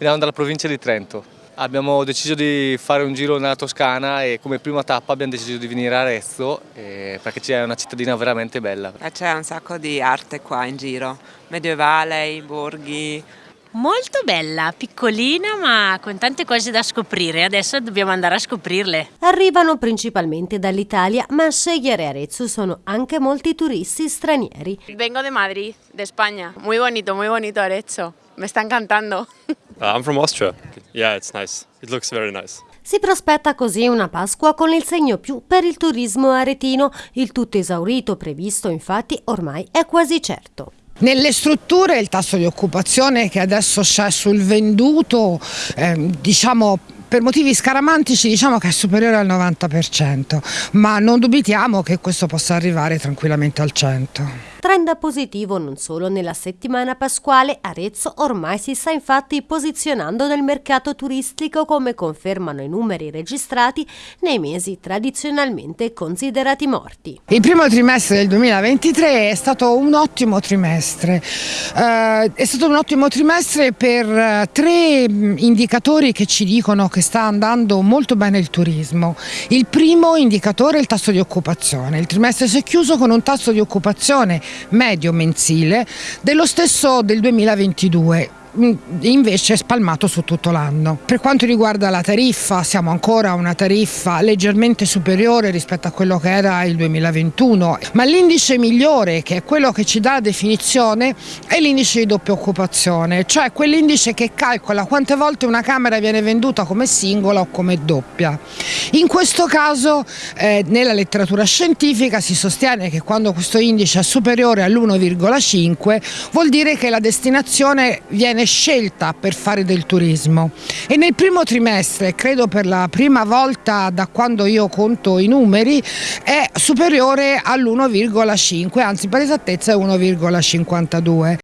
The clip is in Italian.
Veniamo dalla provincia di Trento. Abbiamo deciso di fare un giro nella Toscana e come prima tappa abbiamo deciso di venire a Arezzo eh, perché c'è una cittadina veramente bella. C'è un sacco di arte qua in giro, medievale, i borghi. Molto bella, piccolina ma con tante cose da scoprire, adesso dobbiamo andare a scoprirle. Arrivano principalmente dall'Italia, ma a scegliere Arezzo sono anche molti turisti stranieri. Vengo de Madrid, de España. Muy bonito, muy bonito Arezzo. Me está encantando. Uh, I'm from Austria. Yeah, it's nice. It looks very nice. Si prospetta così una Pasqua con il segno più per il turismo aretino. Il tutto esaurito previsto infatti ormai è quasi certo. Nelle strutture il tasso di occupazione che adesso c'è sul venduto, eh, diciamo per motivi scaramantici diciamo che è superiore al 90%, ma non dubitiamo che questo possa arrivare tranquillamente al 100%. Trend positivo non solo nella settimana pasquale, Arezzo ormai si sta infatti posizionando nel mercato turistico come confermano i numeri registrati nei mesi tradizionalmente considerati morti. Il primo trimestre del 2023 è stato un ottimo trimestre, eh, è stato un ottimo trimestre per eh, tre indicatori che ci dicono che sta andando molto bene il turismo. Il primo indicatore è il tasso di occupazione, il trimestre si è chiuso con un tasso di occupazione medio mensile dello stesso del 2022 Mm, invece spalmato su tutto l'anno. Per quanto riguarda la tariffa siamo ancora a una tariffa leggermente superiore rispetto a quello che era il 2021, ma l'indice migliore che è quello che ci dà la definizione è l'indice di doppia occupazione, cioè quell'indice che calcola quante volte una camera viene venduta come singola o come doppia. In questo caso eh, nella letteratura scientifica si sostiene che quando questo indice è superiore all'1,5 vuol dire che la destinazione viene scelta per fare del turismo e nel primo trimestre, credo per la prima volta da quando io conto i numeri, è superiore all'1,5, anzi per esattezza è 1,52.